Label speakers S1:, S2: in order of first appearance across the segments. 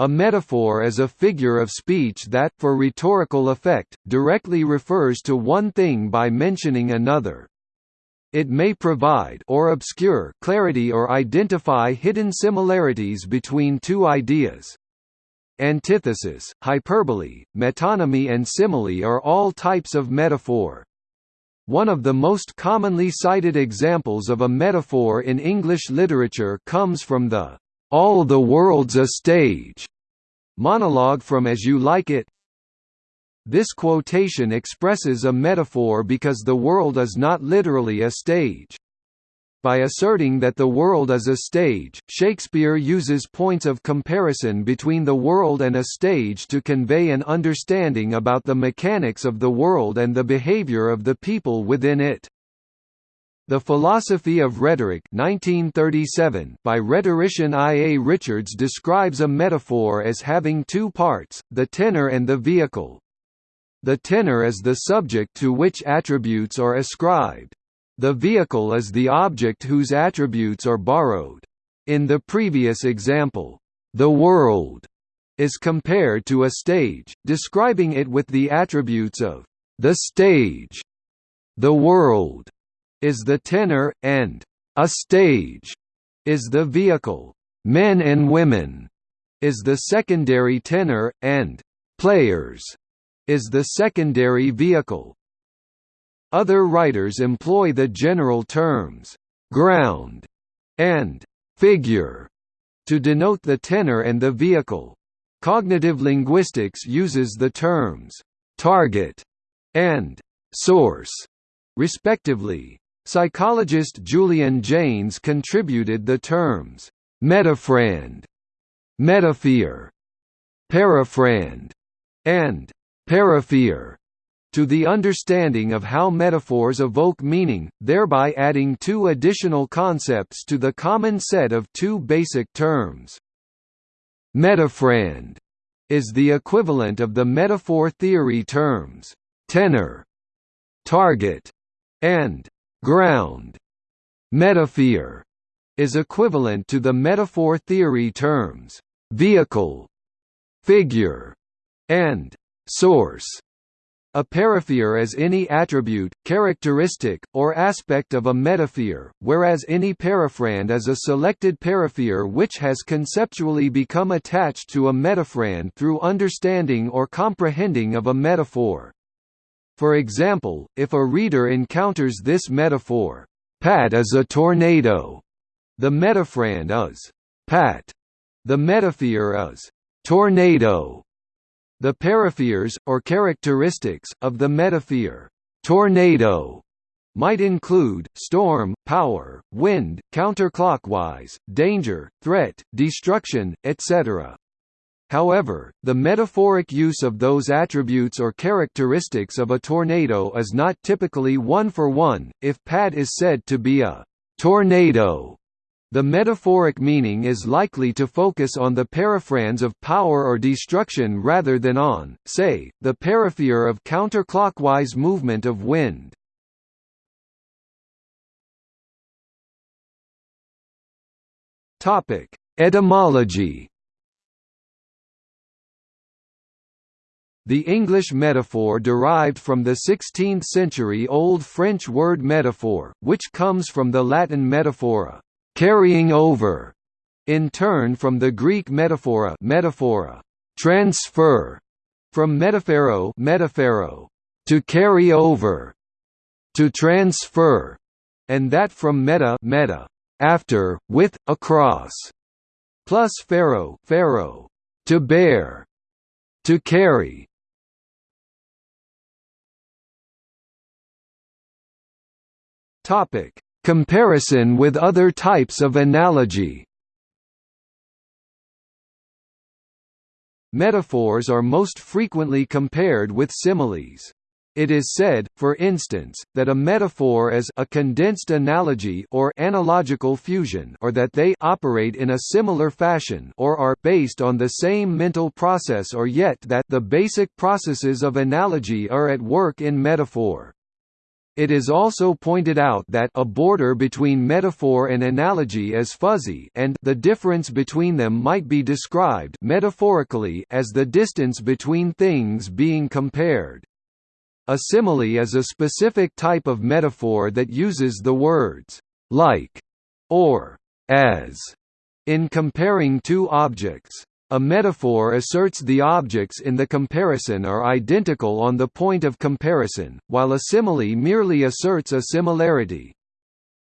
S1: A metaphor is a figure of speech that, for rhetorical effect, directly refers to one thing by mentioning another. It may provide or obscure clarity or identify hidden similarities between two ideas. Antithesis, hyperbole, metonymy and simile are all types of metaphor. One of the most commonly cited examples of a metaphor in English literature comes from the "'All the World's a Stage' monologue from As You Like It. This quotation expresses a metaphor because the world is not literally a stage. By asserting that the world is a stage, Shakespeare uses points of comparison between the world and a stage to convey an understanding about the mechanics of the world and the behavior of the people within it. The Philosophy of Rhetoric 1937 by rhetorician I. A. Richards describes a metaphor as having two parts, the tenor and the vehicle. The tenor is the subject to which attributes are ascribed. The vehicle is the object whose attributes are borrowed. In the previous example, the world is compared to a stage, describing it with the attributes of the stage. The world is the tenor, and a stage is the vehicle. Men and women is the secondary tenor, and players is the secondary vehicle. Other writers employ the general terms ground and figure to denote the tenor and the vehicle. Cognitive linguistics uses the terms target and source respectively. Psychologist Julian Jaynes contributed the terms metaphrand, metaphor, paraphrand, and paraphier to the understanding of how metaphors evoke meaning, thereby adding two additional concepts to the common set of two basic terms. Metaphrand is the equivalent of the metaphor theory terms tenor, target, and ground. Metaphor is equivalent to the metaphor theory terms vehicle, figure, and source. A paraphier is any attribute, characteristic, or aspect of a metaphor, whereas any paraphrand is a selected paraphier which has conceptually become attached to a metaphrand through understanding or comprehending of a metaphor. For example, if a reader encounters this metaphor, Pat is a tornado, the metaphrand is Pat. The metaphor is tornado. The paraphiers, or characteristics, of the metaphor tornado might include, storm, power, wind, counterclockwise, danger, threat, destruction, etc. However, the metaphoric use of those attributes or characteristics of a tornado is not typically one-for-one, -one. if Pat is said to be a «tornado», the metaphoric meaning is likely to focus on the paraphrands of power or destruction rather than on, say, the paraphier of counterclockwise movement of wind. Etymology The English metaphor derived from the 16th-century Old French word metaphor, which comes from the Latin metaphora, carrying over, in turn from the Greek metaphora, metaphora, transfer, from metaphero, metaphero, to carry over, to transfer, and that from meta, meta, after, with, across, plus phero, phero, to bear, to carry, Topic: Comparison with other types of analogy. Metaphors are most frequently compared with similes. It is said, for instance, that a metaphor is a condensed analogy or analogical fusion or that they operate in a similar fashion or are based on the same mental process or yet that the basic processes of analogy are at work in metaphor. It is also pointed out that a border between metaphor and analogy is fuzzy and the difference between them might be described metaphorically as the distance between things being compared. A simile is a specific type of metaphor that uses the words like or as in comparing two objects. A metaphor asserts the objects in the comparison are identical on the point of comparison, while a simile merely asserts a similarity.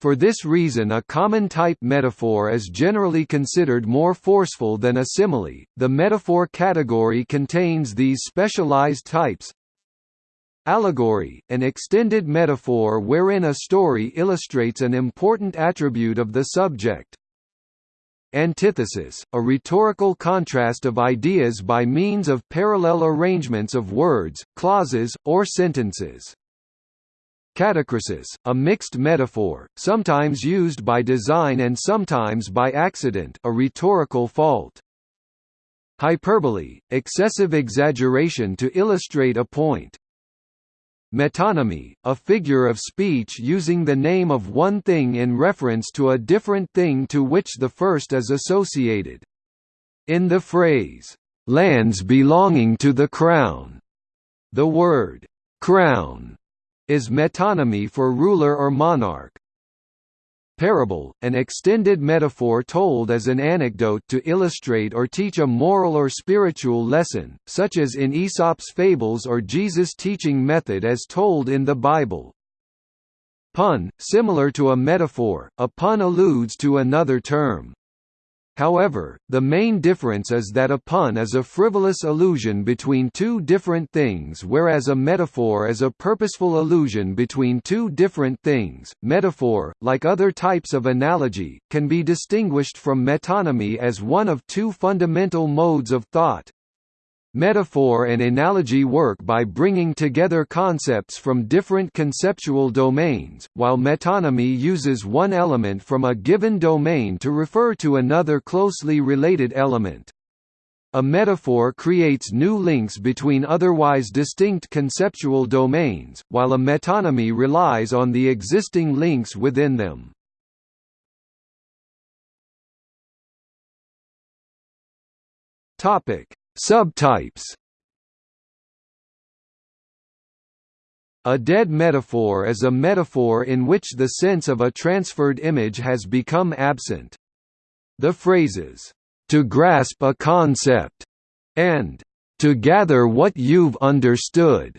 S1: For this reason a common type metaphor is generally considered more forceful than a simile. The metaphor category contains these specialized types. Allegory, an extended metaphor wherein a story illustrates an important attribute of the subject. Antithesis, a rhetorical contrast of ideas by means of parallel arrangements of words, clauses, or sentences. Catachresis, a mixed metaphor, sometimes used by design and sometimes by accident a rhetorical fault. Hyperbole, excessive exaggeration to illustrate a point. Metonymy, a figure of speech using the name of one thing in reference to a different thing to which the first is associated. In the phrase, "'lands belonging to the crown' the word, "'crown' is metonymy for ruler or monarch. Parable, an extended metaphor told as an anecdote to illustrate or teach a moral or spiritual lesson, such as in Aesop's fables or Jesus' teaching method as told in the Bible. Pun, similar to a metaphor, a pun alludes to another term. However, the main difference is that a pun is a frivolous allusion between two different things whereas a metaphor is a purposeful allusion between two different things. Metaphor, like other types of analogy, can be distinguished from metonymy as one of two fundamental modes of thought. Metaphor and analogy work by bringing together concepts from different conceptual domains, while metonymy uses one element from a given domain to refer to another closely related element. A metaphor creates new links between otherwise distinct conceptual domains, while a metonymy relies on the existing links within them. Topic: Subtypes A dead metaphor is a metaphor in which the sense of a transferred image has become absent. The phrases, "...to grasp a concept," and "...to gather what you've understood,"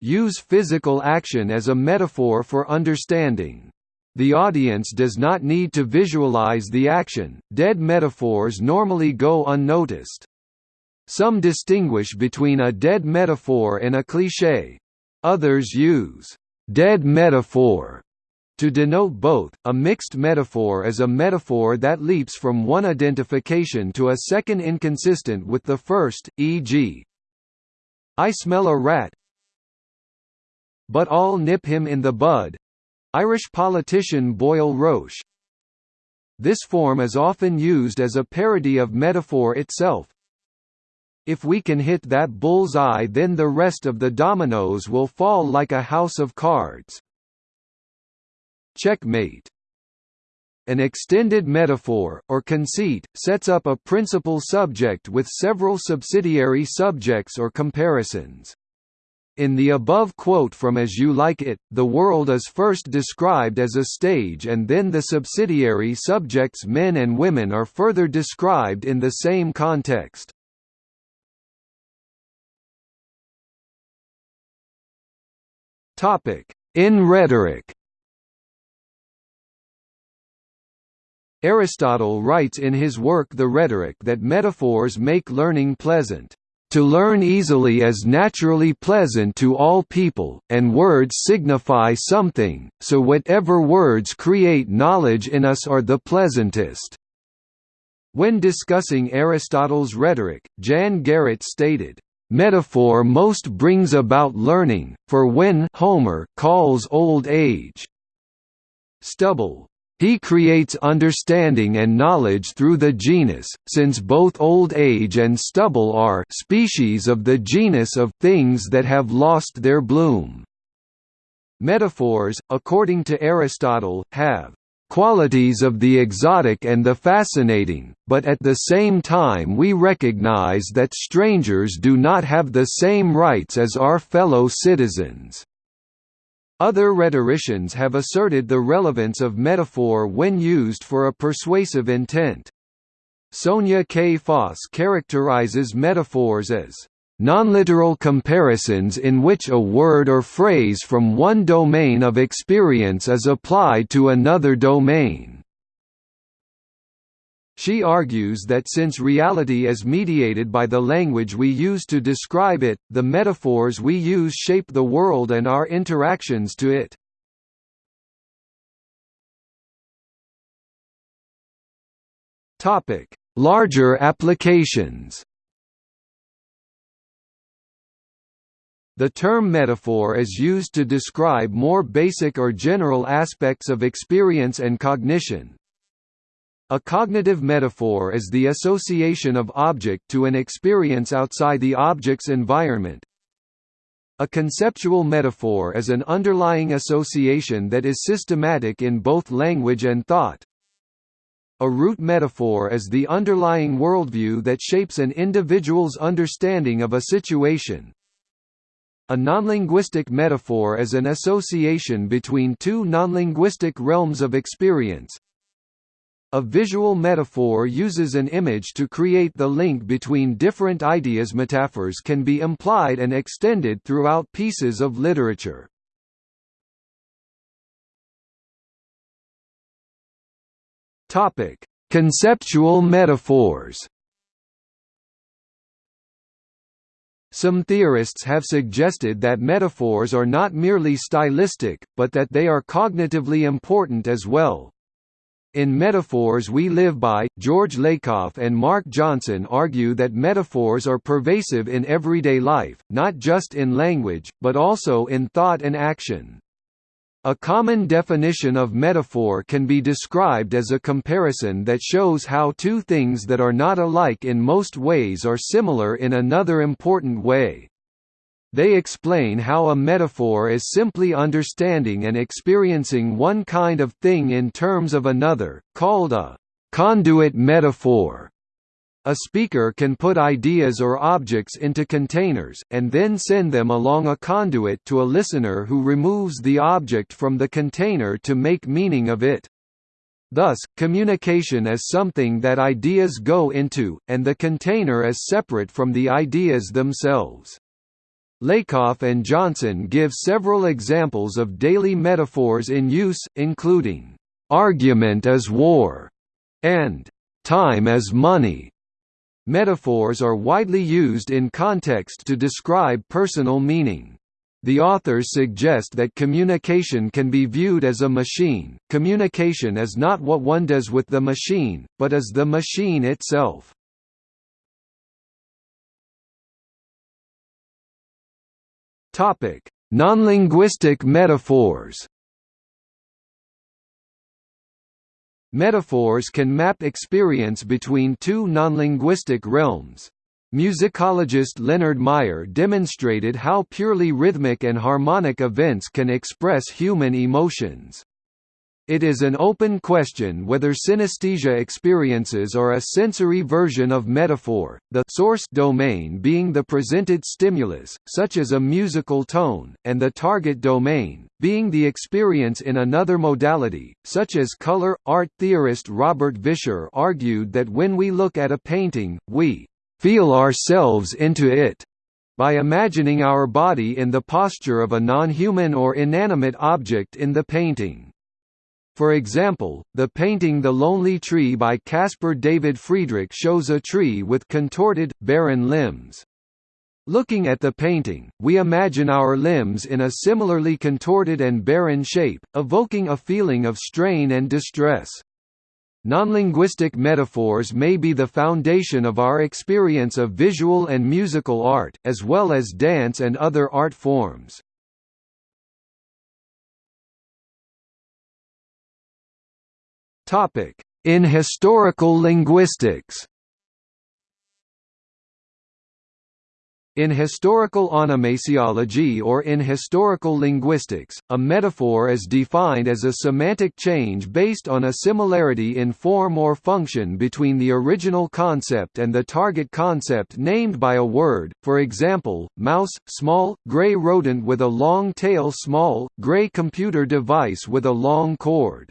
S1: use physical action as a metaphor for understanding. The audience does not need to visualize the action, dead metaphors normally go unnoticed. Some distinguish between a dead metaphor and a cliché. Others use dead metaphor to denote both, a mixed metaphor is a metaphor that leaps from one identification to a second inconsistent with the first, e.g. I smell a rat but I'll nip him in the bud. Irish politician Boyle Roche This form is often used as a parody of metaphor itself, if we can hit that bull's eye then the rest of the dominoes will fall like a house of cards. Checkmate an extended metaphor, or conceit, sets up a principal subject with several subsidiary subjects or comparisons. In the above quote from As You Like It, the world is first described as a stage and then the subsidiary subjects men and women are further described in the same context. In rhetoric Aristotle writes in his work The Rhetoric that metaphors make learning pleasant. To learn easily is naturally pleasant to all people, and words signify something, so whatever words create knowledge in us are the pleasantest. When discussing Aristotle's rhetoric, Jan Garrett stated, Metaphor most brings about learning, for when Homer calls old age stubble, he creates understanding and knowledge through the genus, since both old age and stubble are species of the genus of things that have lost their bloom. Metaphors, according to Aristotle, have qualities of the exotic and the fascinating, but at the same time we recognize that strangers do not have the same rights as our fellow citizens. Other rhetoricians have asserted the relevance of metaphor when used for a persuasive intent. Sonja K. Foss characterizes metaphors as nonliteral comparisons in which a word or phrase from one domain of experience is applied to another domain. She argues that since reality is mediated by the language we use to describe it, the metaphors we use shape the world and our interactions to it. Larger applications. The term metaphor is used to describe more basic or general aspects of experience and cognition, a cognitive metaphor is the association of object to an experience outside the object's environment. A conceptual metaphor is an underlying association that is systematic in both language and thought. A root metaphor is the underlying worldview that shapes an individual's understanding of a situation. A nonlinguistic metaphor is an association between two nonlinguistic realms of experience, a visual metaphor uses an image to create the link between different ideas. Metaphors can be implied and extended throughout pieces of literature. Topic: Conceptual metaphors. Some theorists have suggested that metaphors are not merely stylistic, but that they are cognitively important as well. In Metaphors We Live By, George Lakoff and Mark Johnson argue that metaphors are pervasive in everyday life, not just in language, but also in thought and action. A common definition of metaphor can be described as a comparison that shows how two things that are not alike in most ways are similar in another important way. They explain how a metaphor is simply understanding and experiencing one kind of thing in terms of another, called a conduit metaphor. A speaker can put ideas or objects into containers, and then send them along a conduit to a listener who removes the object from the container to make meaning of it. Thus, communication is something that ideas go into, and the container is separate from the ideas themselves. Lakoff and Johnson give several examples of daily metaphors in use, including, "...argument as war", and "...time as money". Metaphors are widely used in context to describe personal meaning. The authors suggest that communication can be viewed as a machine. Communication is not what one does with the machine, but is the machine itself. Topic: Nonlinguistic metaphors. Metaphors can map experience between two nonlinguistic realms. Musicologist Leonard Meyer demonstrated how purely rhythmic and harmonic events can express human emotions. It is an open question whether synesthesia experiences are a sensory version of metaphor, the source domain being the presented stimulus, such as a musical tone, and the target domain, being the experience in another modality, such as color. Art theorist Robert Vischer argued that when we look at a painting, we feel ourselves into it by imagining our body in the posture of a non-human or inanimate object in the painting. For example, the painting The Lonely Tree by Caspar David Friedrich shows a tree with contorted, barren limbs. Looking at the painting, we imagine our limbs in a similarly contorted and barren shape, evoking a feeling of strain and distress. Nonlinguistic metaphors may be the foundation of our experience of visual and musical art, as well as dance and other art forms. In historical linguistics In historical onomasiology or in historical linguistics, a metaphor is defined as a semantic change based on a similarity in form or function between the original concept and the target concept named by a word, for example, mouse, small, gray rodent with a long tail small, gray computer device with a long cord.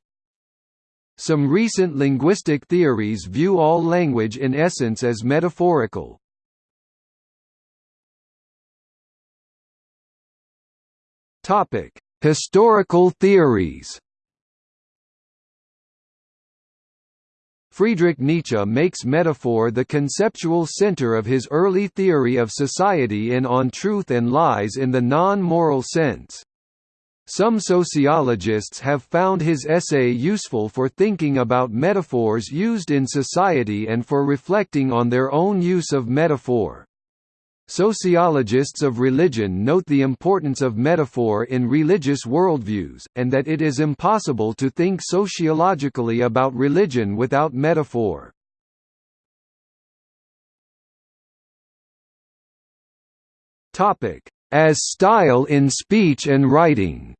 S1: Some recent linguistic theories view all language in essence as metaphorical, Topic: Historical theories. Friedrich Nietzsche makes metaphor the conceptual center of his early theory of society in On Truth and Lies in the non-moral sense. Some sociologists have found his essay useful for thinking about metaphors used in society and for reflecting on their own use of metaphor. Sociologists of religion note the importance of metaphor in religious worldviews, and that it is impossible to think sociologically about religion without metaphor. As style in speech and writing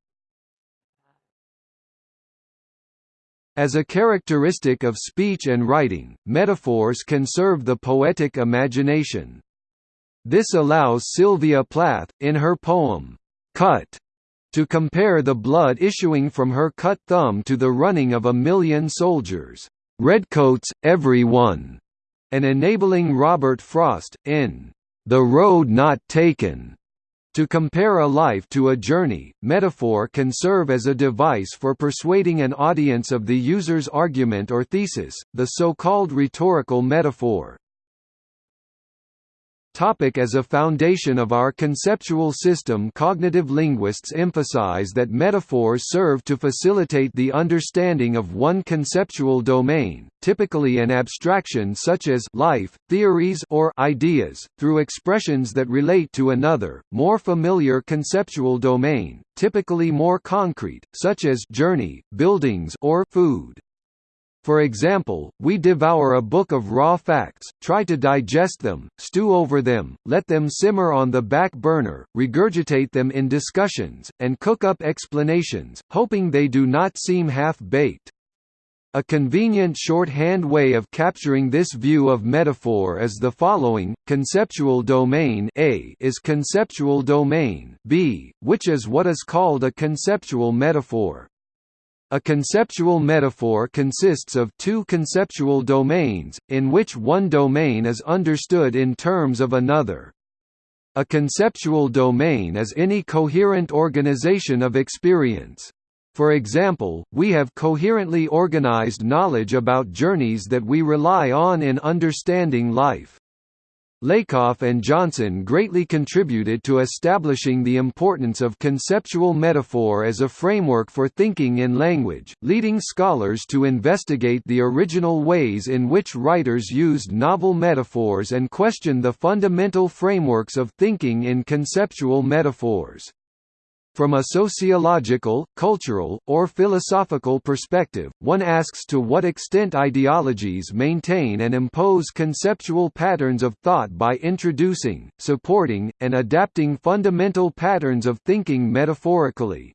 S1: As a characteristic of speech and writing, metaphors can serve the poetic imagination. This allows Sylvia Plath, in her poem, Cut, to compare the blood issuing from her cut thumb to the running of a million soldiers, redcoats, every one, and enabling Robert Frost, in The Road Not Taken, to compare a life to a journey, metaphor can serve as a device for persuading an audience of the user's argument or thesis, the so-called rhetorical metaphor. Topic as a foundation of our conceptual system Cognitive linguists emphasize that metaphors serve to facilitate the understanding of one conceptual domain, typically an abstraction such as life, theories or ideas, through expressions that relate to another, more familiar conceptual domain, typically more concrete, such as journey, buildings or food. For example, we devour a book of raw facts, try to digest them, stew over them, let them simmer on the back burner, regurgitate them in discussions, and cook up explanations, hoping they do not seem half-baked. A convenient shorthand way of capturing this view of metaphor is the following: conceptual domain A is conceptual domain B, which is what is called a conceptual metaphor. A conceptual metaphor consists of two conceptual domains, in which one domain is understood in terms of another. A conceptual domain is any coherent organization of experience. For example, we have coherently organized knowledge about journeys that we rely on in understanding life. Lakoff and Johnson greatly contributed to establishing the importance of conceptual metaphor as a framework for thinking in language, leading scholars to investigate the original ways in which writers used novel metaphors and question the fundamental frameworks of thinking in conceptual metaphors. From a sociological, cultural, or philosophical perspective, one asks to what extent ideologies maintain and impose conceptual patterns of thought by introducing, supporting, and adapting fundamental patterns of thinking metaphorically.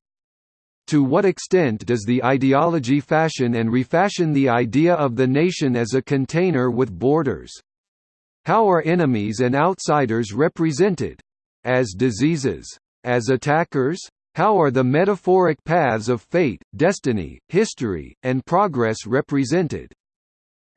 S1: To what extent does the ideology fashion and refashion the idea of the nation as a container with borders? How are enemies and outsiders represented? As diseases as attackers? How are the metaphoric paths of fate, destiny, history, and progress represented?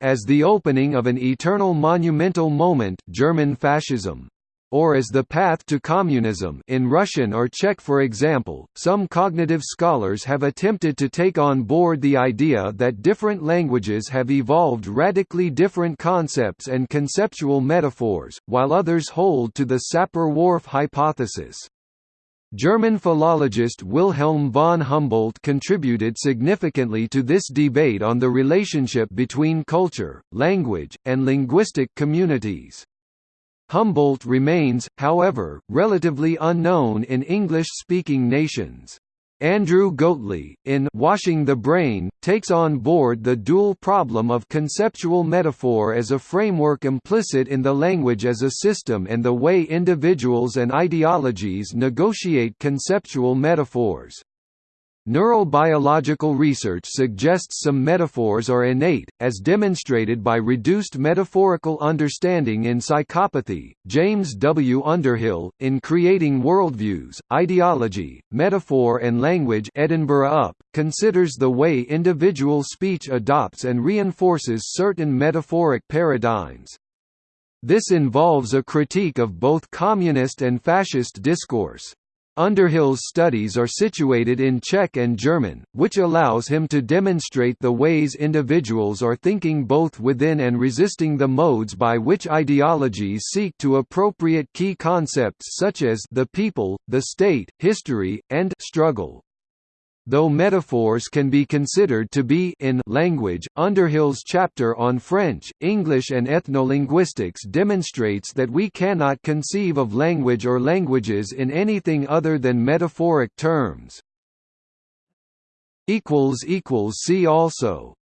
S1: As the opening of an eternal monumental moment German fascism or as the path to communism in Russian or Czech for example, some cognitive scholars have attempted to take on board the idea that different languages have evolved radically different concepts and conceptual metaphors, while others hold to the Sapir-Whorf hypothesis. German philologist Wilhelm von Humboldt contributed significantly to this debate on the relationship between culture, language, and linguistic communities. Humboldt remains, however, relatively unknown in English-speaking nations. Andrew Goatly, in Washing the Brain, takes on board the dual problem of conceptual metaphor as a framework implicit in the language as a system and the way individuals and ideologies negotiate conceptual metaphors. Neurobiological research suggests some metaphors are innate, as demonstrated by reduced metaphorical understanding in psychopathy. James W. Underhill, in Creating Worldviews, Ideology, Metaphor and Language Edinburgh UP, considers the way individual speech adopts and reinforces certain metaphoric paradigms. This involves a critique of both communist and fascist discourse. Underhill's studies are situated in Czech and German, which allows him to demonstrate the ways individuals are thinking both within and resisting the modes by which ideologies seek to appropriate key concepts such as the people, the state, history, and struggle. Though metaphors can be considered to be in language, Underhill's chapter on French, English and ethnolinguistics demonstrates that we cannot conceive of language or languages in anything other than metaphoric terms. See also